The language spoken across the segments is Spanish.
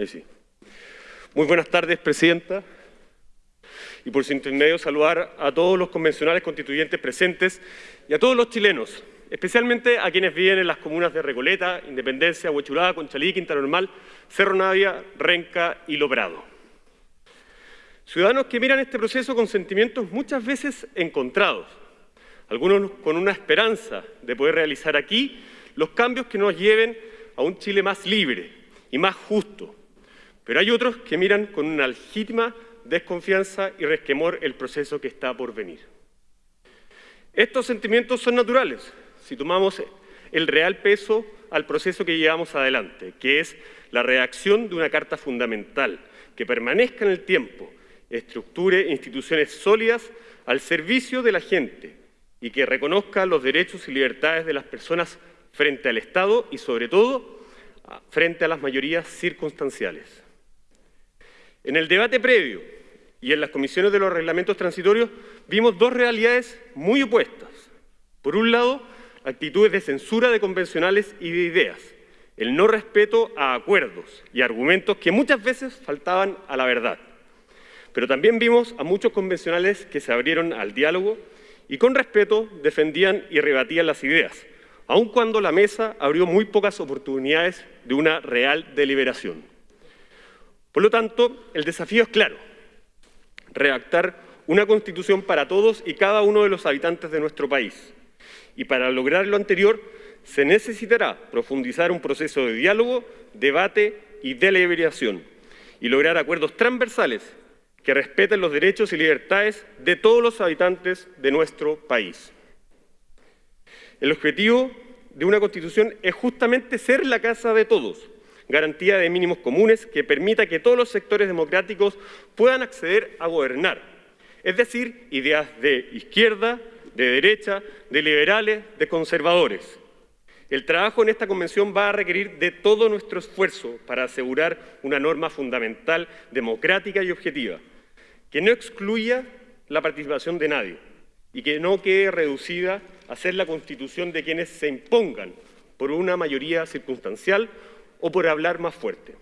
Ahí sí. Muy buenas tardes, Presidenta. Y por su intermedio saludar a todos los convencionales constituyentes presentes y a todos los chilenos, especialmente a quienes viven en las comunas de Recoleta, Independencia, Huechuraba, Conchalí, Quinta Normal, Cerro Navia, Renca y Lobrado. Ciudadanos que miran este proceso con sentimientos muchas veces encontrados, algunos con una esperanza de poder realizar aquí los cambios que nos lleven a un Chile más libre y más justo. Pero hay otros que miran con una legítima desconfianza y resquemor el proceso que está por venir. Estos sentimientos son naturales si tomamos el real peso al proceso que llevamos adelante, que es la redacción de una carta fundamental que permanezca en el tiempo, estructure instituciones sólidas al servicio de la gente y que reconozca los derechos y libertades de las personas frente al Estado y, sobre todo, frente a las mayorías circunstanciales. En el debate previo y en las comisiones de los reglamentos transitorios vimos dos realidades muy opuestas. Por un lado, actitudes de censura de convencionales y de ideas, el no respeto a acuerdos y argumentos que muchas veces faltaban a la verdad. Pero también vimos a muchos convencionales que se abrieron al diálogo y con respeto defendían y rebatían las ideas, aun cuando la mesa abrió muy pocas oportunidades de una real deliberación. Por lo tanto, el desafío es claro, redactar una constitución para todos y cada uno de los habitantes de nuestro país. Y para lograr lo anterior, se necesitará profundizar un proceso de diálogo, debate y deliberación, y lograr acuerdos transversales que respeten los derechos y libertades de todos los habitantes de nuestro país. El objetivo de una Constitución es justamente ser la casa de todos, garantía de mínimos comunes que permita que todos los sectores democráticos puedan acceder a gobernar, es decir, ideas de izquierda, de derecha, de liberales, de conservadores. El trabajo en esta convención va a requerir de todo nuestro esfuerzo para asegurar una norma fundamental, democrática y objetiva, que no excluya la participación de nadie y que no quede reducida a ser la constitución de quienes se impongan por una mayoría circunstancial o por hablar más fuerte.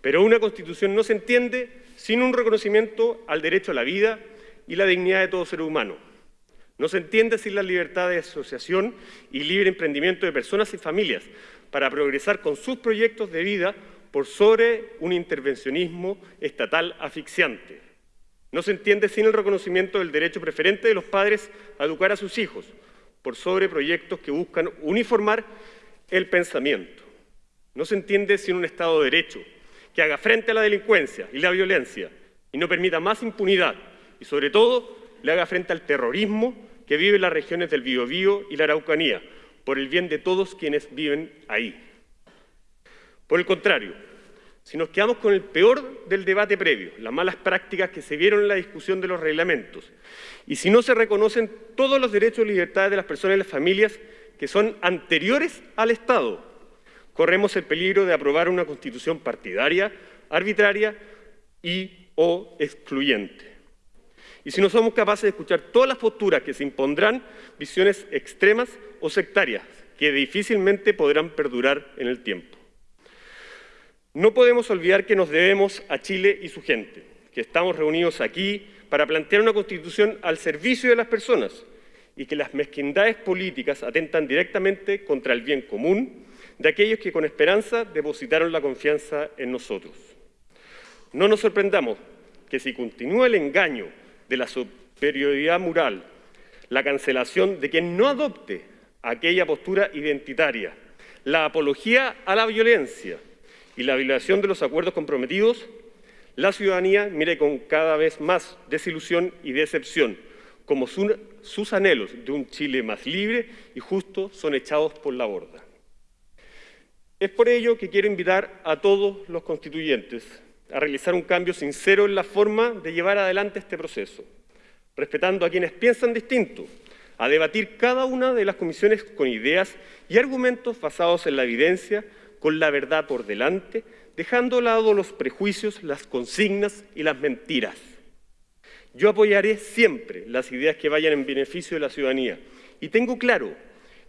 Pero una constitución no se entiende sin un reconocimiento al derecho a la vida y la dignidad de todo ser humano. No se entiende sin la libertad de asociación y libre emprendimiento de personas y familias para progresar con sus proyectos de vida por sobre un intervencionismo estatal asfixiante. No se entiende sin el reconocimiento del derecho preferente de los padres a educar a sus hijos, por sobre proyectos que buscan uniformar el pensamiento. No se entiende sin un Estado de Derecho que haga frente a la delincuencia y la violencia y no permita más impunidad y, sobre todo, le haga frente al terrorismo que vive en las regiones del Biobío y la Araucanía, por el bien de todos quienes viven ahí. Por el contrario, si nos quedamos con el peor del debate previo, las malas prácticas que se vieron en la discusión de los reglamentos, y si no se reconocen todos los derechos y libertades de las personas y las familias que son anteriores al Estado, corremos el peligro de aprobar una constitución partidaria, arbitraria y o excluyente. Y si no somos capaces de escuchar todas las posturas que se impondrán, visiones extremas o sectarias, que difícilmente podrán perdurar en el tiempo. No podemos olvidar que nos debemos a Chile y su gente, que estamos reunidos aquí para plantear una constitución al servicio de las personas y que las mezquindades políticas atentan directamente contra el bien común de aquellos que con esperanza depositaron la confianza en nosotros. No nos sorprendamos que si continúa el engaño de la superioridad moral, la cancelación de quien no adopte aquella postura identitaria, la apología a la violencia, y la violación de los acuerdos comprometidos, la ciudadanía mire con cada vez más desilusión y decepción, como sus anhelos de un Chile más libre y justo son echados por la borda. Es por ello que quiero invitar a todos los constituyentes a realizar un cambio sincero en la forma de llevar adelante este proceso, respetando a quienes piensan distinto, a debatir cada una de las comisiones con ideas y argumentos basados en la evidencia, con la verdad por delante, dejando a lado los prejuicios, las consignas y las mentiras. Yo apoyaré siempre las ideas que vayan en beneficio de la ciudadanía y tengo claro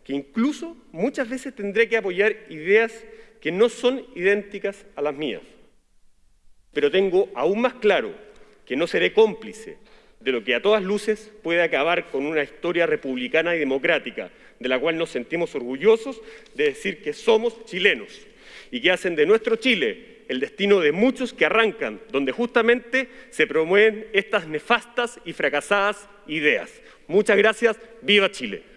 que incluso muchas veces tendré que apoyar ideas que no son idénticas a las mías, pero tengo aún más claro que no seré cómplice de lo que a todas luces puede acabar con una historia republicana y democrática, de la cual nos sentimos orgullosos de decir que somos chilenos y que hacen de nuestro Chile el destino de muchos que arrancan, donde justamente se promueven estas nefastas y fracasadas ideas. Muchas gracias, viva Chile.